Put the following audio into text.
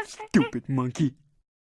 Stupid monkey.